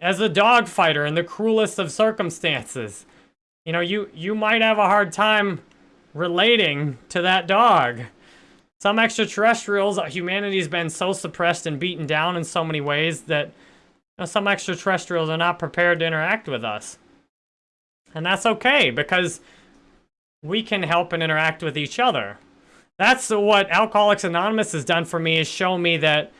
as a dog fighter in the cruelest of circumstances. You know, you, you might have a hard time relating to that dog. Some extraterrestrials, uh, humanity's been so suppressed and beaten down in so many ways that you know, some extraterrestrials are not prepared to interact with us. And that's okay, because we can help and interact with each other. That's what Alcoholics Anonymous has done for me, is show me that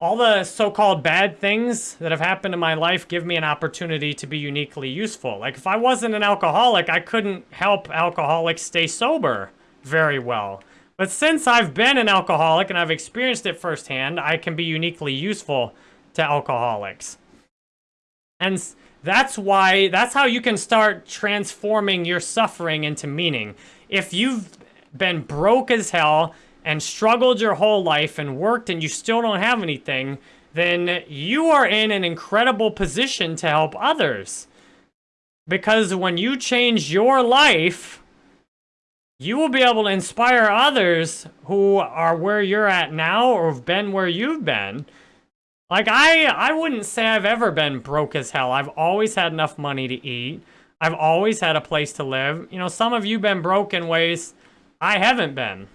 all the so-called bad things that have happened in my life give me an opportunity to be uniquely useful. Like, if I wasn't an alcoholic, I couldn't help alcoholics stay sober very well. But since I've been an alcoholic and I've experienced it firsthand, I can be uniquely useful to alcoholics. And that's why, that's how you can start transforming your suffering into meaning. If you've been broke as hell and struggled your whole life and worked and you still don't have anything, then you are in an incredible position to help others. Because when you change your life, you will be able to inspire others who are where you're at now or have been where you've been. Like, I, I wouldn't say I've ever been broke as hell. I've always had enough money to eat. I've always had a place to live. You know, some of you been broke in ways I haven't been.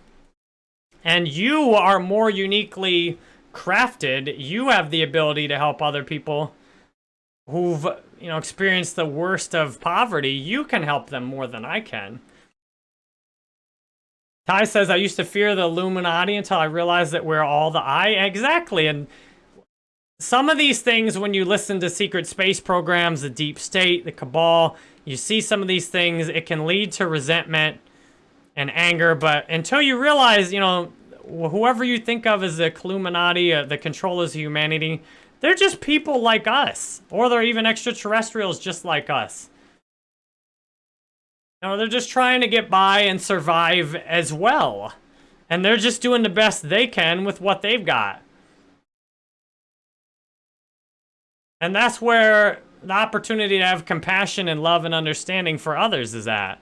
And you are more uniquely crafted. You have the ability to help other people who've, you know, experienced the worst of poverty. You can help them more than I can. Ty says, I used to fear the Illuminati until I realized that we're all the I. Exactly. And some of these things, when you listen to secret space programs, the deep state, the cabal, you see some of these things, it can lead to resentment and anger. But until you realize, you know, whoever you think of as the Illuminati, uh, the controllers of humanity, they're just people like us. Or they're even extraterrestrials just like us. Know, they're just trying to get by and survive as well. And they're just doing the best they can with what they've got. And that's where the opportunity to have compassion and love and understanding for others is at.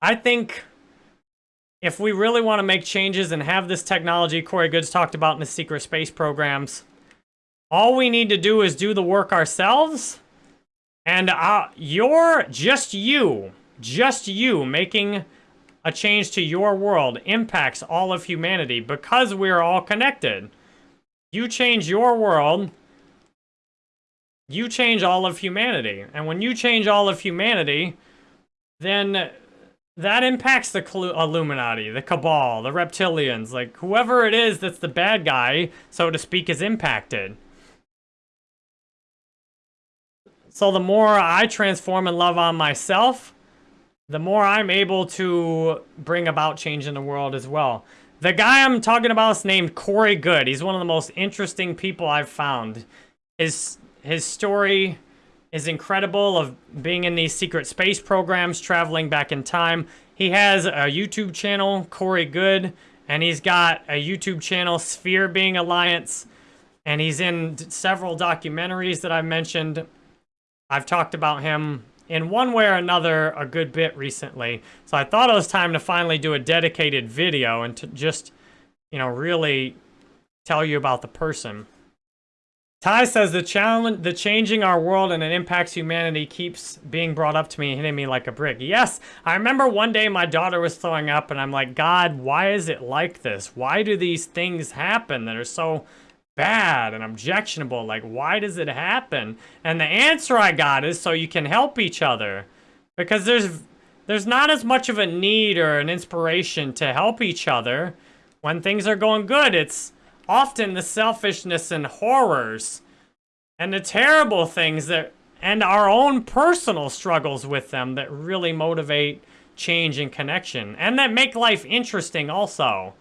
I think if we really want to make changes and have this technology Corey Goode's talked about in the secret space programs, all we need to do is do the work ourselves. And uh, you're, just you, just you making a change to your world impacts all of humanity because we're all connected. You change your world, you change all of humanity. And when you change all of humanity, then that impacts the Illuminati, the Cabal, the Reptilians, like whoever it is that's the bad guy, so to speak, is impacted. So the more I transform and love on myself, the more I'm able to bring about change in the world as well. The guy I'm talking about is named Corey Goode. He's one of the most interesting people I've found. His, his story is incredible of being in these secret space programs, traveling back in time. He has a YouTube channel, Corey Goode, and he's got a YouTube channel, Sphere Being Alliance, and he's in several documentaries that I mentioned. I've talked about him in one way or another a good bit recently. So I thought it was time to finally do a dedicated video and to just, you know, really tell you about the person. Ty says the challenge, the changing our world and it impacts humanity keeps being brought up to me, hitting me like a brick. Yes, I remember one day my daughter was throwing up and I'm like, God, why is it like this? Why do these things happen that are so bad and objectionable. Like, why does it happen? And the answer I got is so you can help each other. Because there's there's not as much of a need or an inspiration to help each other when things are going good. It's often the selfishness and horrors and the terrible things that and our own personal struggles with them that really motivate change and connection and that make life interesting also.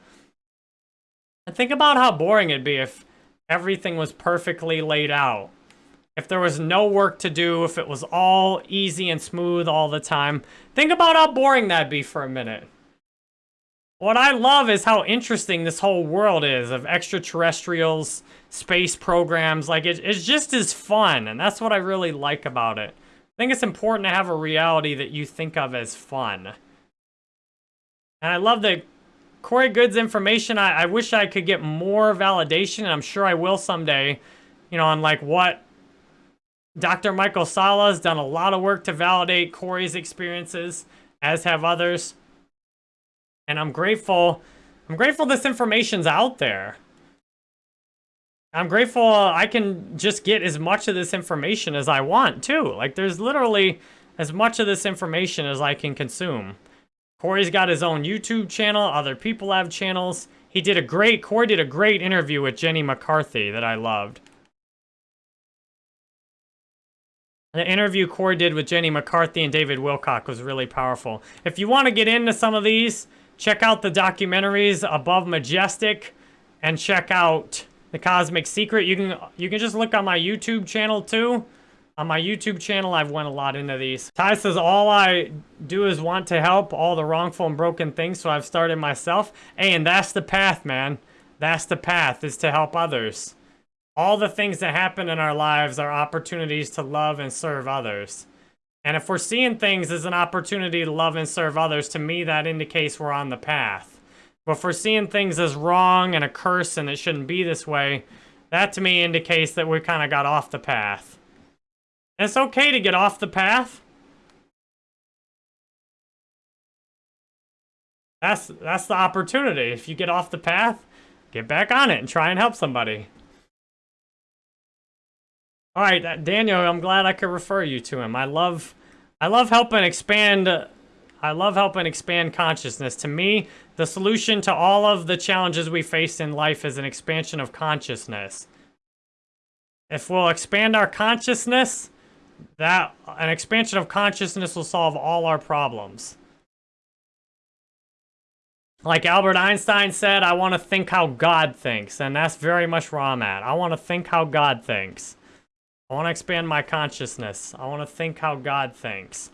And think about how boring it'd be if everything was perfectly laid out. If there was no work to do, if it was all easy and smooth all the time, think about how boring that'd be for a minute. What I love is how interesting this whole world is of extraterrestrials, space programs. Like, it, it's just as fun, and that's what I really like about it. I think it's important to have a reality that you think of as fun. And I love that Corey Goode's information, I, I wish I could get more validation, and I'm sure I will someday, you know, on like what Dr. Michael Salla has done a lot of work to validate Corey's experiences, as have others. And I'm grateful, I'm grateful this information's out there. I'm grateful I can just get as much of this information as I want, too. Like, there's literally as much of this information as I can consume. Corey's got his own YouTube channel. Other people have channels. He did a great, Corey did a great interview with Jenny McCarthy that I loved. The interview Corey did with Jenny McCarthy and David Wilcock was really powerful. If you want to get into some of these, check out the documentaries Above Majestic and check out The Cosmic Secret. You can you can just look on my YouTube channel too. On my YouTube channel, I've went a lot into these. Ty says, all I do is want to help all the wrongful and broken things, so I've started myself. Hey, and that's the path, man. That's the path, is to help others. All the things that happen in our lives are opportunities to love and serve others. And if we're seeing things as an opportunity to love and serve others, to me, that indicates we're on the path. But if we're seeing things as wrong and a curse and it shouldn't be this way, that to me indicates that we kind of got off the path. It's okay to get off the path. That's that's the opportunity. If you get off the path, get back on it and try and help somebody. All right, Daniel, I'm glad I could refer you to him. I love I love helping expand I love helping expand consciousness. To me, the solution to all of the challenges we face in life is an expansion of consciousness. If we'll expand our consciousness, that an expansion of consciousness will solve all our problems. Like Albert Einstein said, I want to think how God thinks, and that's very much where I'm at. I want to think how God thinks. I want to expand my consciousness. I want to think how God thinks.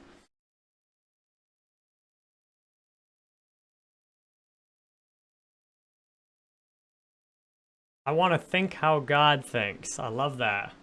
I want to think how God thinks. I love that.